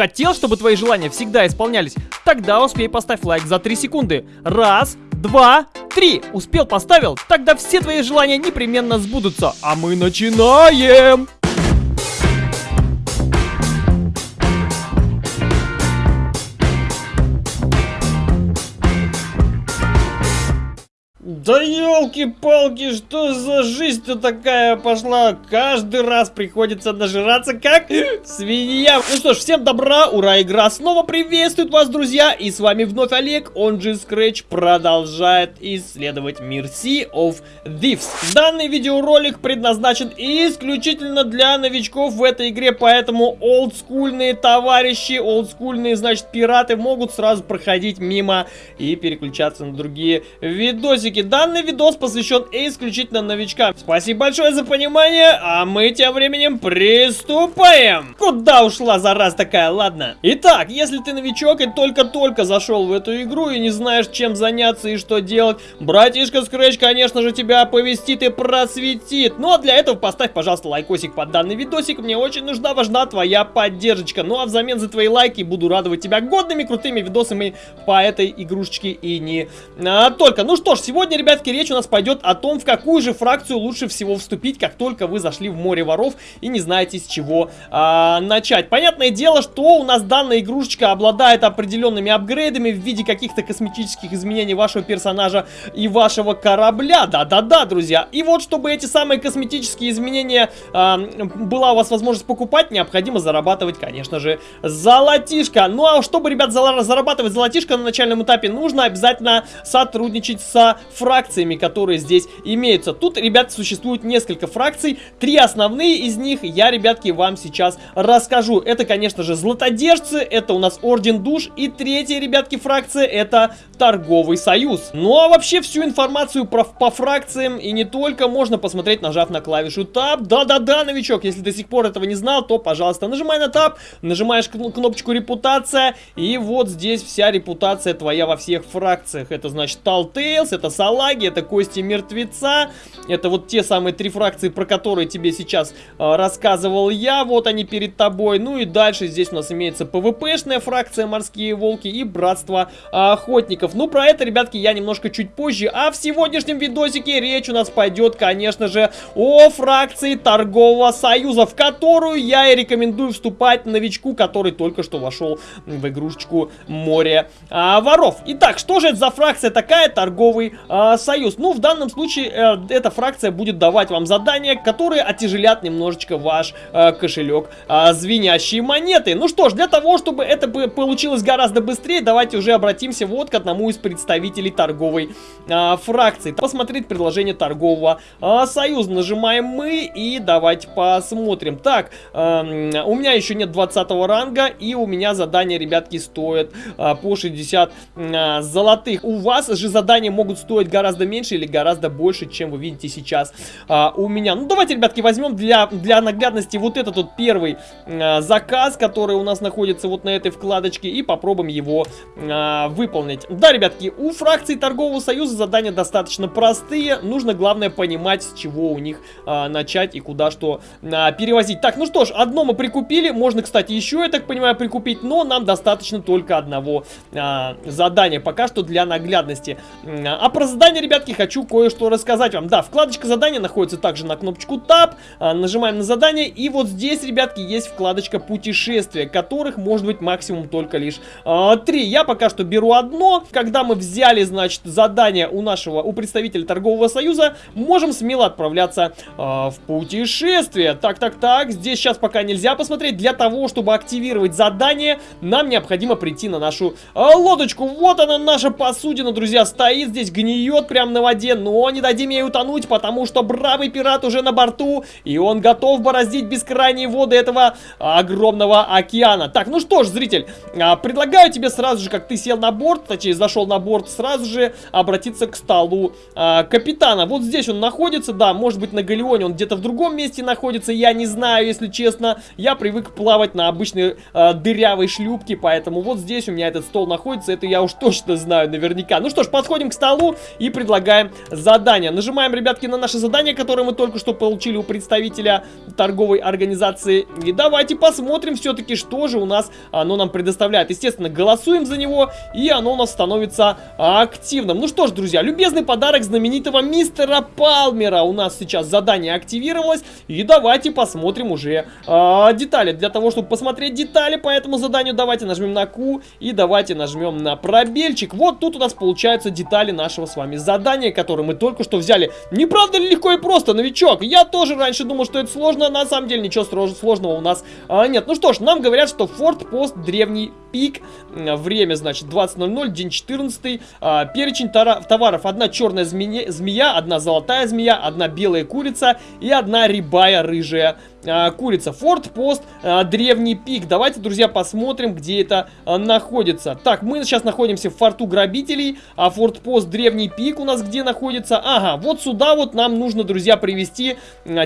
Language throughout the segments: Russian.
Хотел, чтобы твои желания всегда исполнялись? Тогда успей поставь лайк за 3 секунды. Раз, два, три. Успел, поставил? Тогда все твои желания непременно сбудутся. А мы начинаем! Да елки-палки, что за жизнь-то такая пошла? Каждый раз приходится нажираться как свинья. Ну что ж, всем добра, ура, игра снова приветствует вас, друзья. И с вами вновь Олег, он же Scratch, продолжает исследовать мир Sea of Thieves. Данный видеоролик предназначен исключительно для новичков в этой игре, поэтому олдскульные товарищи, олдскульные, значит, пираты могут сразу проходить мимо и переключаться на другие видосики данный видос посвящен исключительно новичкам. Спасибо большое за понимание, а мы тем временем приступаем. Куда ушла зараз такая, ладно? Итак, если ты новичок и только-только зашел в эту игру и не знаешь, чем заняться и что делать, братишка Scratch, конечно же, тебя оповестит и просветит. Ну а для этого поставь, пожалуйста, лайкосик под данный видосик. Мне очень нужна, важна твоя поддержка. Ну а взамен за твои лайки буду радовать тебя годными, крутыми видосами по этой игрушечке и не а, только. Ну что ж, сегодня ребятки, речь у нас пойдет о том, в какую же фракцию лучше всего вступить, как только вы зашли в море воров и не знаете с чего а, начать. Понятное дело, что у нас данная игрушечка обладает определенными апгрейдами в виде каких-то косметических изменений вашего персонажа и вашего корабля. Да-да-да, друзья. И вот, чтобы эти самые косметические изменения а, была у вас возможность покупать, необходимо зарабатывать, конечно же, золотишко. Ну а чтобы, ребят, зарабатывать золотишко на начальном этапе, нужно обязательно сотрудничать со фракцией фракциями, которые здесь имеются. Тут, ребят, существует несколько фракций. Три основные из них я, ребятки, вам сейчас расскажу. Это, конечно же, златодержцы, это у нас Орден Душ. И третья, ребятки, фракция это Торговый Союз. Ну а вообще всю информацию про, по фракциям и не только можно посмотреть, нажав на клавишу Tab. Да-да-да, новичок, если до сих пор этого не знал, то, пожалуйста, нажимай на Tab, нажимаешь кнопочку Репутация, и вот здесь вся репутация твоя во всех фракциях. Это значит Telltales, это Салат, салаги, это кости мертвеца. Это вот те самые три фракции, про которые тебе сейчас э, рассказывал я. Вот они перед тобой. Ну и дальше здесь у нас имеется ПВПшная фракция Морские Волки и Братство Охотников. Ну, про это, ребятки, я немножко чуть позже. А в сегодняшнем видосике речь у нас пойдет, конечно же, о фракции Торгового Союза, в которую я и рекомендую вступать новичку, который только что вошел в игрушечку Море а, Воров. Итак, что же это за фракция такая? Торговый а, союз. Ну, в данном случае э, эта фракция будет давать вам задания, которые отяжелят немножечко ваш э, кошелек э, звенящие монеты. Ну что ж, для того, чтобы это бы получилось гораздо быстрее, давайте уже обратимся вот к одному из представителей торговой э, фракции. Посмотреть предложение торгового э, союза. Нажимаем мы и давайте посмотрим. Так, э, у меня еще нет 20 ранга и у меня задания, ребятки, стоят э, по 60 э, золотых. У вас же задания могут стоить гораздо гораздо меньше или гораздо больше, чем вы видите сейчас а, у меня. Ну, давайте, ребятки, возьмем для, для наглядности вот этот вот первый а, заказ, который у нас находится вот на этой вкладочке, и попробуем его а, выполнить. Да, ребятки, у фракции Торгового Союза задания достаточно простые. Нужно, главное, понимать, с чего у них а, начать и куда что а, перевозить. Так, ну что ж, одно мы прикупили. Можно, кстати, еще, я так понимаю, прикупить, но нам достаточно только одного а, задания. Пока что для наглядности. А про задание задания, ребятки, хочу кое-что рассказать вам. Да, вкладочка задания находится также на кнопочку Tab. А, нажимаем на задание. И вот здесь, ребятки, есть вкладочка путешествия, которых может быть максимум только лишь а, три. Я пока что беру одно. Когда мы взяли, значит, задание у нашего, у представителя торгового союза, можем смело отправляться а, в путешествие. Так, так, так. Здесь сейчас пока нельзя посмотреть. Для того, чтобы активировать задание, нам необходимо прийти на нашу а, лодочку. Вот она, наша посудина, друзья, стоит здесь, гниет плывет прямо на воде, но не дадим ей утонуть, потому что бравый пират уже на борту, и он готов бороздить бескрайние воды этого огромного океана. Так, ну что ж, зритель, а, предлагаю тебе сразу же, как ты сел на борт, точнее, зашел на борт, сразу же обратиться к столу а, капитана. Вот здесь он находится, да, может быть на галеоне он где-то в другом месте находится, я не знаю, если честно. Я привык плавать на обычной а, дырявой шлюпке, поэтому вот здесь у меня этот стол находится, это я уж точно знаю наверняка. Ну что ж, подходим к столу и предлагаем задание. Нажимаем, ребятки, на наше задание, которое мы только что получили у представителя торговой организации. И давайте посмотрим все-таки, что же у нас оно нам предоставляет. Естественно, голосуем за него, и оно у нас становится активным. Ну что ж, друзья, любезный подарок знаменитого мистера Палмера. У нас сейчас задание активировалось, и давайте посмотрим уже а, детали. Для того, чтобы посмотреть детали по этому заданию, давайте нажмем на Q и давайте нажмем на пробельчик. Вот тут у нас получаются детали нашего с вами задания, которое мы только что взяли. Не правда ли легко и просто, новичок? Я тоже раньше думал, что это сложно, на самом деле ничего сложного у нас а, нет. Ну что ж, нам говорят, что Форт Пост древний пик. Время, значит, 20.00, день 14. А, перечень товаров. Одна черная змея, змея, одна золотая змея, одна белая курица и одна рябая рыжая а, курица. Форт Пост, а, древний пик. Давайте, друзья, посмотрим, где это а, находится. Так, мы сейчас находимся в форту грабителей, а Форт Пост, древний пик у нас где находится? Ага, вот сюда вот нам нужно, друзья, привезти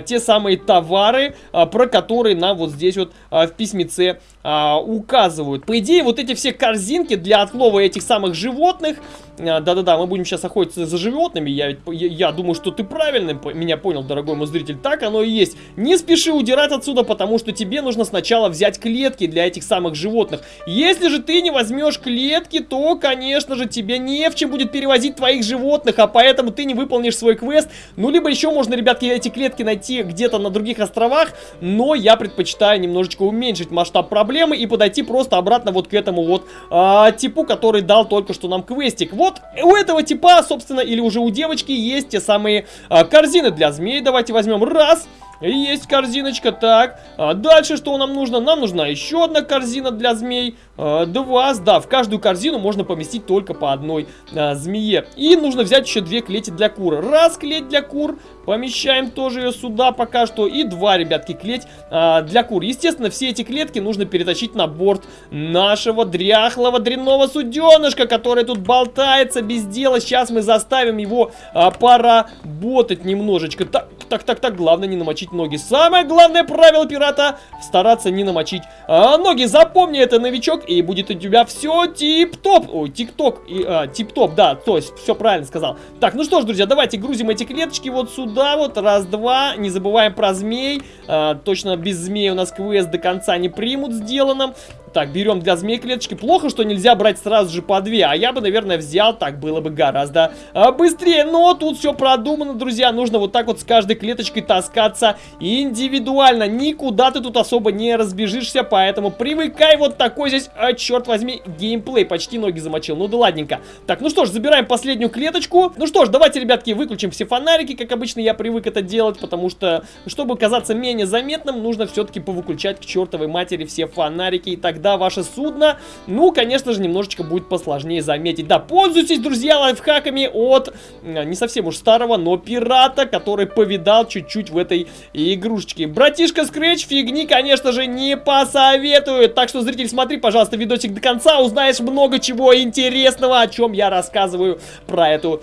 те самые товары, про которые нам вот здесь вот в письмеце указывают. По идее, вот эти все корзинки для отлова этих самых животных, да-да-да, мы будем сейчас охотиться за животными, я, я, я думаю, что ты правильно меня понял, дорогой мой зритель, так оно и есть. Не спеши удирать отсюда, потому что тебе нужно сначала взять клетки для этих самых животных. Если же ты не возьмешь клетки, то, конечно же, тебе не в чем будет перевозить твоих животных, а поэтому ты не выполнишь свой квест. Ну, либо еще можно, ребятки, эти клетки найти где-то на других островах, но я предпочитаю немножечко уменьшить масштаб проблем проблемы и подойти просто обратно вот к этому вот а, типу, который дал только что нам квестик. Вот у этого типа, собственно, или уже у девочки есть те самые а, корзины для змей. Давайте возьмем раз... Есть корзиночка, так. А дальше что нам нужно? Нам нужна еще одна корзина для змей. А, два, да, в каждую корзину можно поместить только по одной а, змее. И нужно взять еще две клети для кур. Раз клеть для кур, помещаем тоже ее сюда пока что. И два, ребятки, клеть а, для кур. Естественно, все эти клетки нужно перетащить на борт нашего дряхлого дрянного суденышка, который тут болтается без дела. Сейчас мы заставим его а, поработать немножечко. Так, так, так, так, главное не намочить ноги. Самое главное правило пирата стараться не намочить а, ноги. Запомни это, новичок, и будет у тебя все тип-топ. Ой, тик-ток, а, тип-топ, да, то есть все правильно сказал. Так, ну что ж, друзья, давайте грузим эти клеточки вот сюда вот, раз-два. Не забываем про змей. А, точно без змей у нас квест до конца не примут сделанным. Так, берем для змей клеточки. Плохо, что нельзя брать сразу же по две. А я бы, наверное, взял. Так было бы гораздо а, быстрее. Но тут все продумано, друзья. Нужно вот так вот с каждой клеточкой таскаться индивидуально. Никуда ты тут особо не разбежишься. Поэтому привыкай вот такой здесь, а, черт возьми, геймплей. Почти ноги замочил. Ну да ладненько. Так, ну что ж, забираем последнюю клеточку. Ну что ж, давайте, ребятки, выключим все фонарики. Как обычно, я привык это делать. Потому что, чтобы казаться менее заметным, нужно все-таки повыключать к чертовой матери все фонарики и так когда ваше судно, ну, конечно же, немножечко будет посложнее заметить. Да, пользуйтесь, друзья, лайфхаками от не совсем уж старого, но пирата, который повидал чуть-чуть в этой игрушечке. Братишка Скретч фигни, конечно же, не посоветует. Так что, зритель, смотри, пожалуйста, видосик до конца, узнаешь много чего интересного, о чем я рассказываю про эту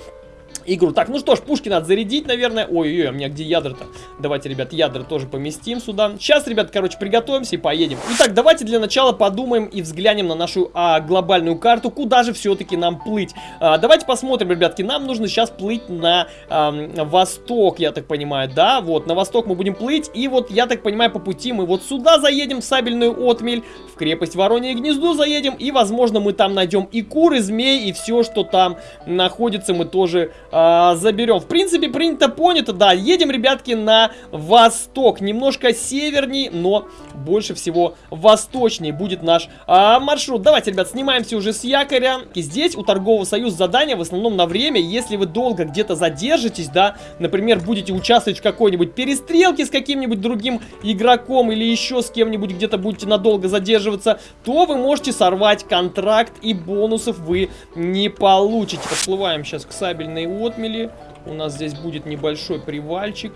игру. Так, ну что ж, пушки надо зарядить, наверное. Ой-ой-ой, у меня где ядра-то? Давайте, ребят, ядра тоже поместим сюда. Сейчас, ребят, короче, приготовимся и поедем. Итак, давайте для начала подумаем и взглянем на нашу а, глобальную карту, куда же все-таки нам плыть. А, давайте посмотрим, ребятки, нам нужно сейчас плыть на а, восток, я так понимаю, да? Вот, на восток мы будем плыть, и вот, я так понимаю, по пути мы вот сюда заедем, в сабельную отмель, в крепость Воронье гнездо заедем, и, возможно, мы там найдем и куры, змей, и все, что там находится, мы тоже э, заберем. В принципе, принято, понято, да. Едем, ребятки, на восток. Немножко северней, но больше всего восточнее будет наш э, маршрут. Давайте, ребят, снимаемся уже с якоря. И здесь у торгового союза задание в основном на время. Если вы долго где-то задержитесь, да, например, будете участвовать в какой-нибудь перестрелке с каким-нибудь другим игроком или еще с кем-нибудь где-то будете надолго задерживаться, то вы можете сорвать контракт и бонусов вы не получите. Подплываем сейчас к сабельной отмели. У нас здесь будет небольшой привальчик.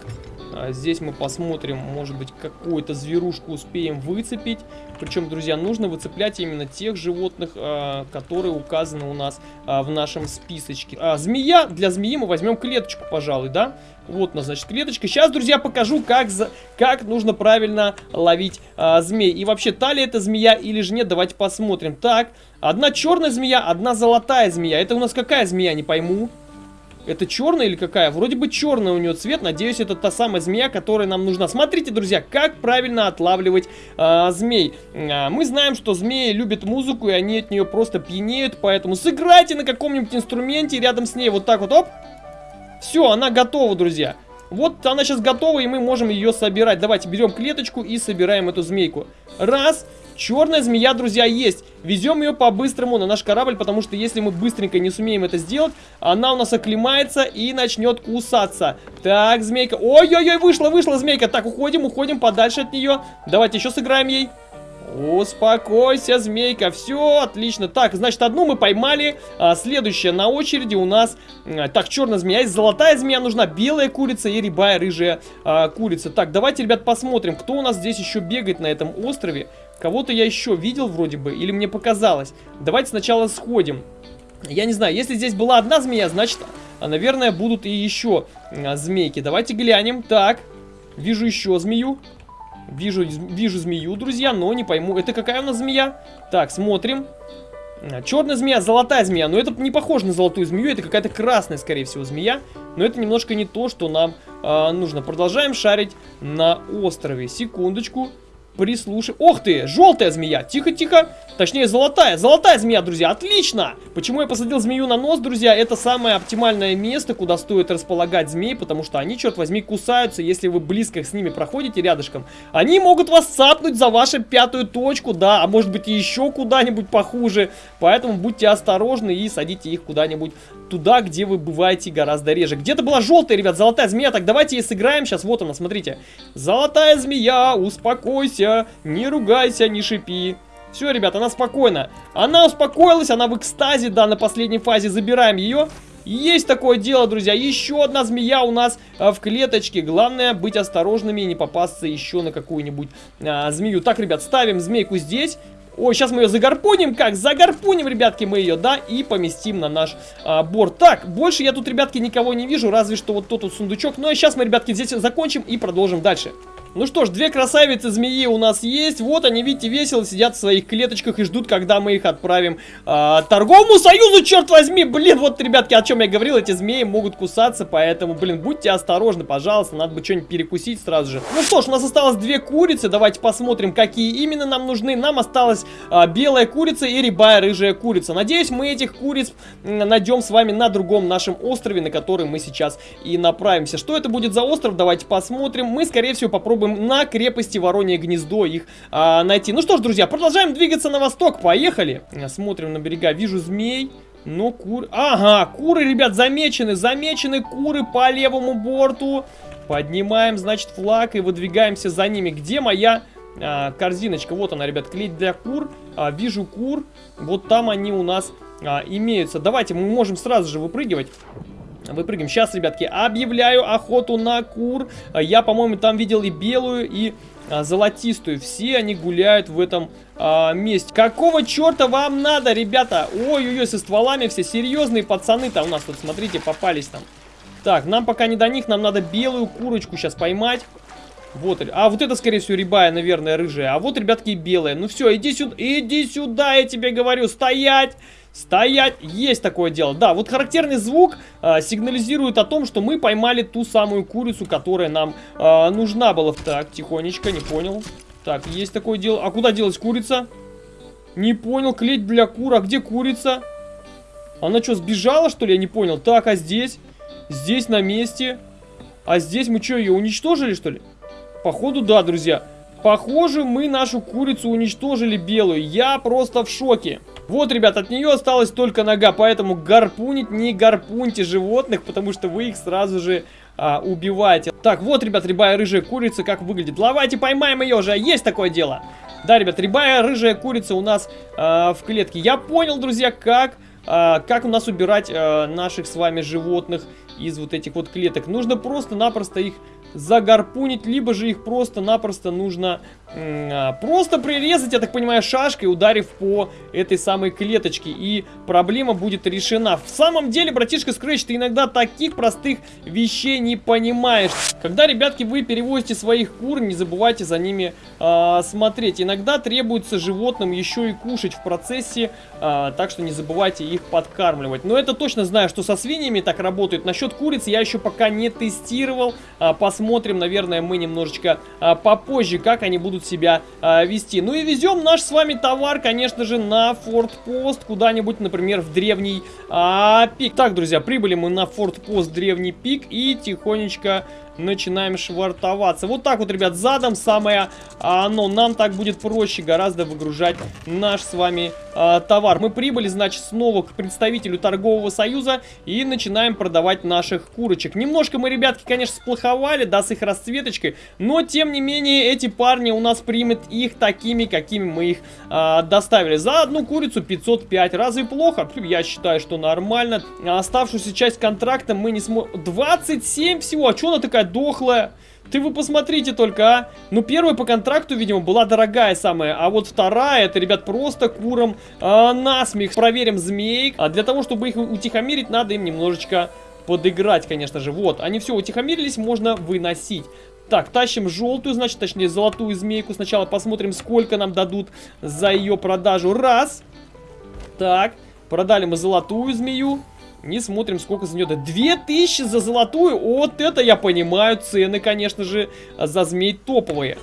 А здесь мы посмотрим, может быть, какую-то зверушку успеем выцепить. Причем, друзья, нужно выцеплять именно тех животных, а, которые указаны у нас а, в нашем списочке. Змея. Для змеи мы возьмем клеточку, пожалуй, да? Вот у нас, значит, клеточка. Сейчас, друзья, покажу, как, за... как нужно правильно ловить а, змей. И вообще, та ли это змея или же нет, давайте посмотрим. Так, одна черная змея, одна золотая змея. Это у нас какая змея, не пойму. Это черная или какая? Вроде бы черная у нее цвет. Надеюсь, это та самая змея, которая нам нужна. Смотрите, друзья, как правильно отлавливать а, змей. А, мы знаем, что змеи любят музыку, и они от нее просто пьянеют. Поэтому сыграйте на каком-нибудь инструменте рядом с ней. Вот так вот, оп. Все, она готова, друзья. Вот она сейчас готова, и мы можем ее собирать. Давайте берем клеточку и собираем эту змейку. Раз. Черная змея, друзья, есть. Везем ее по-быстрому на наш корабль, потому что если мы быстренько не сумеем это сделать, она у нас оклемается и начнет кусаться. Так, змейка. Ой-ой-ой, вышла, вышла змейка. Так, уходим, уходим подальше от нее. Давайте еще сыграем ей. Успокойся, змейка, все отлично. Так, значит, одну мы поймали, а, следующая на очереди у нас, так, черная змея, есть золотая змея нужна, белая курица и рябая рыжая а, курица. Так, давайте, ребят, посмотрим, кто у нас здесь еще бегает на этом острове. Кого-то я еще видел вроде бы, или мне показалось. Давайте сначала сходим. Я не знаю, если здесь была одна змея, значит, а, наверное, будут и еще а, змейки. Давайте глянем. Так, вижу еще змею. Вижу, вижу змею, друзья, но не пойму. Это какая у нас змея? Так, смотрим. А, черная змея, золотая змея. Но это не похоже на золотую змею, это какая-то красная, скорее всего, змея. Но это немножко не то, что нам э, нужно. Продолжаем шарить на острове. Секундочку прислушай. Ох ты, желтая змея. Тихо, тихо. Точнее, золотая. Золотая змея, друзья. Отлично. Почему я посадил змею на нос, друзья? Это самое оптимальное место, куда стоит располагать змей, потому что они, черт возьми, кусаются, если вы близко с ними проходите рядышком. Они могут вас цапнуть за вашу пятую точку, да, а может быть и еще куда-нибудь похуже. Поэтому будьте осторожны и садите их куда-нибудь туда, где вы бываете гораздо реже. Где-то была желтая, ребят, золотая змея. Так, давайте и сыграем сейчас. Вот она, смотрите. Золотая змея, успокойся, не ругайся, не шипи. Все, ребят, она спокойна. Она успокоилась, она в экстазе, да, на последней фазе. Забираем ее. Есть такое дело, друзья. Еще одна змея у нас а, в клеточке. Главное быть осторожными и не попасться еще на какую-нибудь а, змею. Так, ребят, ставим змейку здесь. Ой, сейчас мы ее загарпуним. Как? Загарпуним, ребятки, мы ее, да, и поместим на наш а, борт. Так, больше я тут, ребятки, никого не вижу, разве что вот тот вот сундучок. Ну, а сейчас мы, ребятки, здесь закончим и продолжим дальше. Ну что ж, две красавицы змеи у нас есть. Вот они, видите, весело сидят в своих клеточках и ждут, когда мы их отправим э, торговому союзу, черт возьми. Блин, вот, ребятки, о чем я говорил, эти змеи могут кусаться, поэтому, блин, будьте осторожны, пожалуйста. Надо бы что-нибудь перекусить сразу же. Ну что ж, у нас осталось две курицы. Давайте посмотрим, какие именно нам нужны. Нам осталась э, белая курица и рябая рыжая курица. Надеюсь, мы этих куриц найдем с вами на другом нашем острове, на который мы сейчас и направимся. Что это будет за остров? Давайте посмотрим. Мы, скорее всего, попробуем попробуем на крепости Воронье Гнездо их а, найти. Ну что ж, друзья, продолжаем двигаться на восток. Поехали. Смотрим на берега. Вижу змей. Но куры... Ага, куры, ребят, замечены. Замечены куры по левому борту. Поднимаем, значит, флаг и выдвигаемся за ними. Где моя а, корзиночка? Вот она, ребят, клеть для кур. А, вижу кур. Вот там они у нас а, имеются. Давайте, мы можем сразу же выпрыгивать. Выпрыгиваем. Сейчас, ребятки, объявляю охоту на кур. Я, по-моему, там видел и белую, и а, золотистую. Все они гуляют в этом а, месте. Какого черта вам надо, ребята? Ой-ой-ой, со стволами все серьезные пацаны-то у нас тут, смотрите, попались там. Так, нам пока не до них, нам надо белую курочку сейчас поймать. Вот, а вот это, скорее всего, рябая, наверное, рыжая. А вот, ребятки, белая. Ну все, иди сюда, иди сюда, я тебе говорю, стоять! Стоять! Есть такое дело. Да, вот характерный звук э, сигнализирует о том, что мы поймали ту самую курицу, которая нам э, нужна была. Так, тихонечко, не понял. Так, есть такое дело. А куда делась курица? Не понял, клеть для кур. А где курица? Она что, сбежала, что ли? Я не понял. Так, а здесь? Здесь на месте. А здесь мы что, ее уничтожили, что ли? Походу, да, друзья. Похоже, мы нашу курицу уничтожили белую. Я просто в шоке. Вот, ребят, от нее осталась только нога, поэтому гарпунить не гарпуньте животных, потому что вы их сразу же а, убиваете. Так, вот, ребят, рябая рыжая курица, как выглядит. Давайте поймаем ее же, есть такое дело. Да, ребят, рябая рыжая курица у нас а, в клетке. Я понял, друзья, как, а, как у нас убирать а, наших с вами животных из вот этих вот клеток. Нужно просто-напросто их загарпунить, либо же их просто-напросто нужно а, просто прирезать, я так понимаю, шашкой, ударив по этой самой клеточке, и проблема будет решена. В самом деле, братишка Scratch, ты иногда таких простых вещей не понимаешь. Когда, ребятки, вы перевозите своих кур, не забывайте за ними а, смотреть. Иногда требуется животным еще и кушать в процессе, а, так что не забывайте их подкармливать. Но это точно знаю, что со свиньями так работает. Насчет куриц я еще пока не тестировал. А, посмотрим, наверное, мы немножечко а, попозже, как они будут себя а, вести. Ну и везем наш с вами товар, конечно же, на фортпост, куда-нибудь, например, в древний а, пик. Так, друзья, прибыли мы на фортпост древний пик и тихонечко начинаем швартоваться. Вот так вот, ребят, задом самое оно. Нам так будет проще гораздо выгружать наш с вами э, товар. Мы прибыли, значит, снова к представителю торгового союза и начинаем продавать наших курочек. Немножко мы, ребятки, конечно, сплоховали, да, с их расцветочкой, но, тем не менее, эти парни у нас примут их такими, какими мы их э, доставили. За одну курицу 505. Разве плохо? Я считаю, что нормально. Оставшуюся часть контракта мы не сможем... 27 всего. А что она такая дохлая? Ты вы посмотрите только, а. Ну, первая по контракту, видимо, была дорогая самая. А вот вторая, это, ребят, просто куром а, насмех. Проверим змей. А для того, чтобы их утихомирить, надо им немножечко подыграть, конечно же. Вот, они все утихомирились, можно выносить. Так, тащим желтую, значит, точнее, золотую змейку. Сначала посмотрим, сколько нам дадут за ее продажу. Раз. Так, продали мы золотую змею. Не смотрим, сколько за нее. Да 2000 за золотую. Вот это я понимаю. Цены, конечно же, за змей топовые.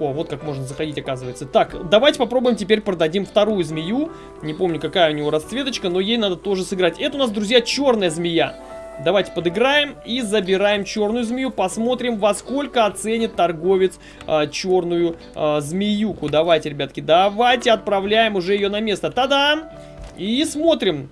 О, вот как можно заходить, оказывается. Так, давайте попробуем теперь продадим вторую змею. Не помню, какая у него расцветочка, но ей надо тоже сыграть. Это у нас, друзья, черная змея. Давайте подыграем и забираем черную змею. Посмотрим, во сколько оценит торговец а, черную а, змеюку. Давайте, ребятки, давайте отправляем уже ее на место. Та-дам! И смотрим,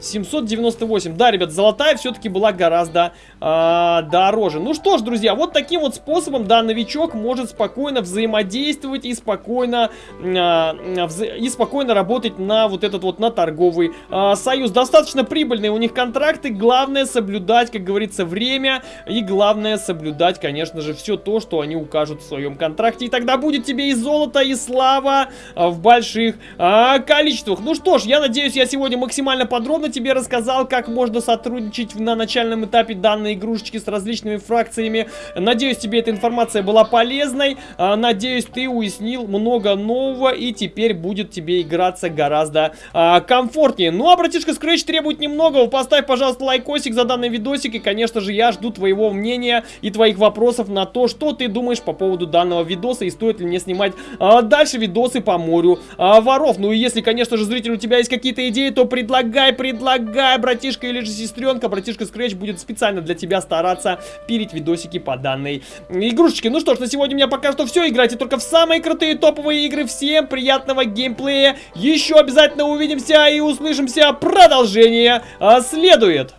798. Да, ребят, золотая все-таки была гораздо э, дороже. Ну что ж, друзья, вот таким вот способом, да, новичок может спокойно взаимодействовать и спокойно, э, и спокойно работать на вот этот вот, на торговый э, союз. Достаточно прибыльные у них контракты. Главное соблюдать, как говорится, время. И главное соблюдать, конечно же, все то, что они укажут в своем контракте. И тогда будет тебе и золото, и слава в больших э, количествах. Ну что ж, я надеюсь, я сегодня максимально подробно тебе рассказал, как можно сотрудничать на начальном этапе данной игрушечки с различными фракциями. Надеюсь, тебе эта информация была полезной. А, надеюсь, ты уяснил много нового и теперь будет тебе играться гораздо а, комфортнее. Ну, а братишка Scratch требует немного. Поставь, пожалуйста, лайкосик за данный видосик. И, конечно же, я жду твоего мнения и твоих вопросов на то, что ты думаешь по поводу данного видоса и стоит ли мне снимать а, дальше видосы по морю воров. Ну и если, конечно же, зритель, у тебя есть какие-то идеи, то предлагай, предлагай предлагаю, братишка или же сестренка, братишка Scratch будет специально для тебя стараться пилить видосики по данной игрушечке. Ну что ж, на сегодня у меня пока что все. Играйте только в самые крутые топовые игры. Всем приятного геймплея. Еще обязательно увидимся и услышимся. Продолжение следует.